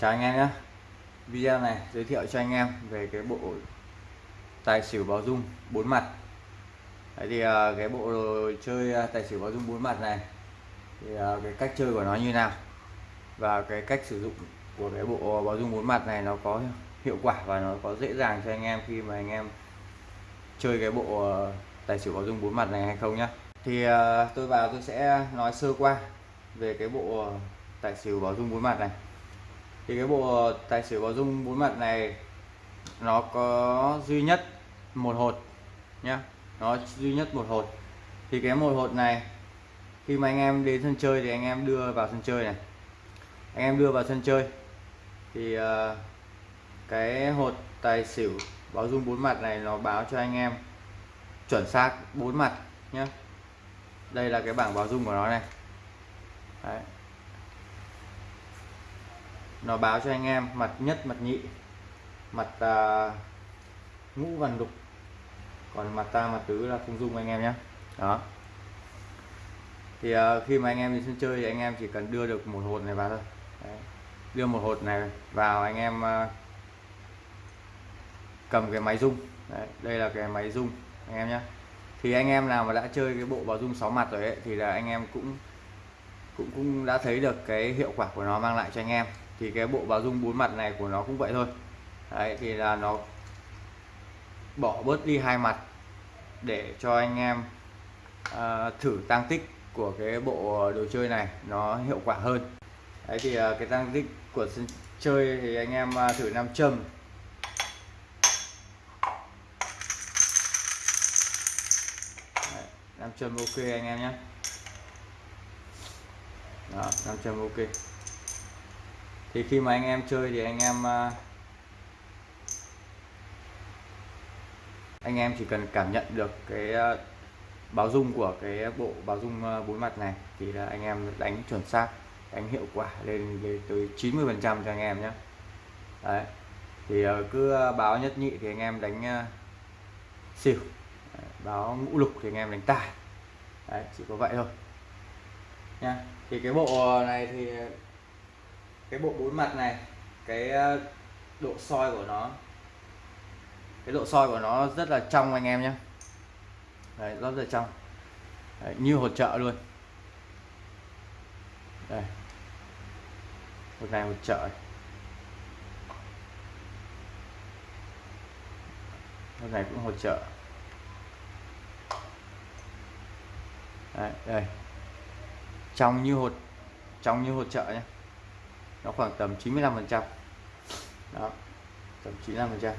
chào anh em nhé. Video này giới thiệu cho anh em về cái bộ tài xỉu báo dung bốn mặt. Đấy thì ờ, cái bộ đồ chơi ờ, tài xỉu báo dung bốn mặt này thì ờ, cái cách chơi của nó như nào và cái cách sử dụng của cái bộ báo dung bốn mặt này nó có hiệu quả và nó có dễ dàng cho anh em khi mà anh em chơi cái bộ tài xỉu báo dung bốn mặt này hay không nhá. Thì tôi vào tôi sẽ nói sơ qua về cái bộ tài xỉu báo dung bốn mặt này thì cái bộ tài xỉu có dung bốn mặt này nó có duy nhất một hột nhá. Nó duy nhất một hột. Thì cái một hột này khi mà anh em đến sân chơi thì anh em đưa vào sân chơi này. Anh em đưa vào sân chơi. Thì uh, cái hột tài xỉu báo dung bốn mặt này nó báo cho anh em chuẩn xác bốn mặt nhé đây là cái bảng báo dung của nó này. Đấy nó báo cho anh em mặt nhất mặt nhị mặt à, ngũ vằn đục còn mặt ta mặt tứ là không dung anh em nhé. Đó. Thì à, khi mà anh em đi sân chơi thì anh em chỉ cần đưa được một hột này vào thôi. Đấy. đưa một hột này vào anh em à, cầm cái máy dung Đấy. đây là cái máy dung anh em nhé. Thì anh em nào mà đã chơi cái bộ báo dung 6 mặt rồi ấy thì là anh em cũng cũng cũng đã thấy được cái hiệu quả của nó mang lại cho anh em thì cái bộ báo dung bốn mặt này của nó cũng vậy thôi. Đấy thì là nó bỏ bớt đi hai mặt để cho anh em uh, thử tăng tích của cái bộ đồ chơi này nó hiệu quả hơn. Đấy thì uh, cái tăng tích của sân chơi thì anh em uh, thử nam châm. Nam châm ok anh em nhé. Đó nam châm ok thì khi mà anh em chơi thì anh em ờ, anh em chỉ cần cảm nhận được cái ờ, báo dung của cái bộ báo dung ờ, bốn mặt này thì là anh em đánh chuẩn xác đánh hiệu quả lên, lên tới 90 phần trăm cho anh em nhé đấy thì cứ báo nhất nhị thì anh em đánh xỉu báo ngũ lục thì anh em đánh tài. Đấy chỉ có vậy thôi. Nha thì cái bộ này thì cái bộ bốn mặt này cái ờ, độ soi của nó. Cái độ soi của nó rất là trong anh em nhé. Đấy, rất là trong. Đấy, như hỗ trợ luôn. Đây. Một này hỗ trợ. Một này cũng hỗ trợ. Đấy, đây. Trong như hột trong như hỗ trợ nhé nó khoảng tầm 95 phần trăm. Đó tầm 95 phần trăm.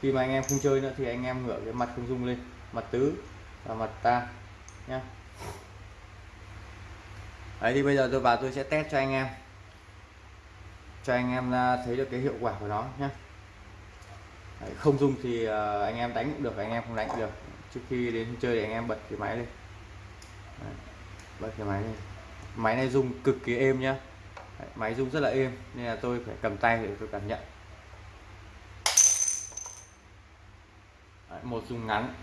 Khi mà anh em không chơi nữa thì anh em ngửa cái mặt không dung lên mặt tứ và mặt ta nhé đấy thì bây giờ tôi vào tôi sẽ test cho anh em cho anh em à, thấy được cái hiệu quả của nó nhé đấy, không dung thì à, anh em đánh cũng được anh em không đánh cũng được. Trước khi đến chơi thì anh em bật cái máy lên. Đấy, bật cái máy lên máy này rung cực kỳ êm nhá. Máy rung rất là êm nên là tôi phải cầm tay để tôi cảm nhận. Đấy, một dùng ngắn.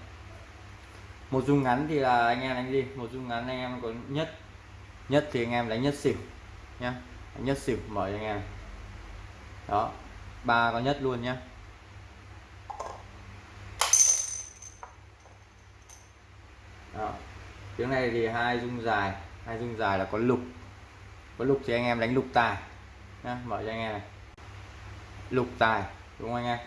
Một dung ngắn thì là anh em đánh gì? Một dung ngắn anh em có nhất nhất thì anh em đánh nhất xỉu nhá. Nhất xỉu mở cho anh em. Đó ba có nhất luôn nhá. Đó tiếng này thì hai dung dài hai dung dài là có lục. Có lục thì anh em đánh lục tài. Nhá, mở cho anh em này. Lục tài, đúng không anh em?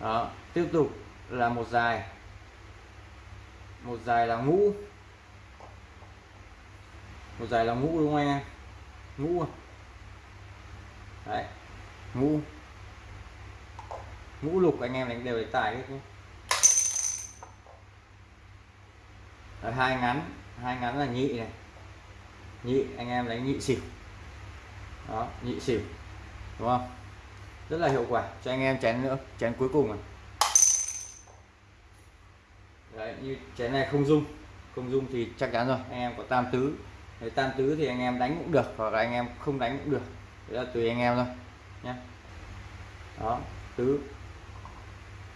Đó, tiếp tục là một dài. Một dài là ngũ. Một dài là ngũ đúng không anh em? Ngũ. Đấy, ngũ. Ngũ lục, anh em đánh đều đánh tài hết nhé. Đấy, hai ngắn hai ngắn là nhị này. Nhị anh em đánh nhị xỉu. Đó nhị xỉu đúng không? Rất là hiệu quả cho anh em chén nữa chén cuối cùng này. Đấy, như chén này không dung không dung thì chắc chắn rồi anh em có tam tứ. Đấy, tam tứ thì anh em đánh cũng được hoặc là anh em không đánh cũng được. Đấy là tùy anh em thôi nhé đó tứ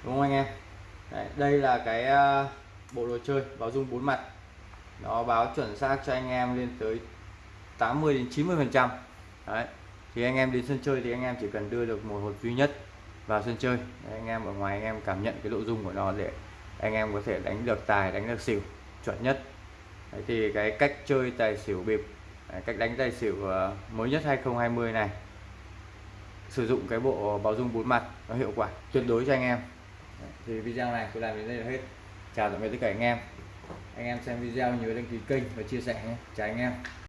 đúng không anh em? Đấy, đây là cái uh, bộ đồ chơi báo dung bốn mặt. Nó báo chuẩn xác cho anh em lên tới 80 đến 90 phần trăm. Đấy thì anh em đến sân chơi thì anh em chỉ cần đưa được một hột duy nhất vào sân chơi. Đấy, anh em ở ngoài anh em cảm nhận cái độ dung của nó để anh em có thể đánh được tài đánh được xỉu chuẩn nhất. Đấy, thì cái cách chơi tài xỉu bịp đấy, cách đánh tài xỉu ờ, mới nhất 2020 này sử dụng cái bộ báo dung bốn mặt nó hiệu quả tuyệt đối cho anh em. Đấy, thì video này tôi làm đến đây là hết chào tạm biệt tất cả anh em. Anh em xem video nhớ đăng ký kênh và chia sẻ nhé. Chào anh em.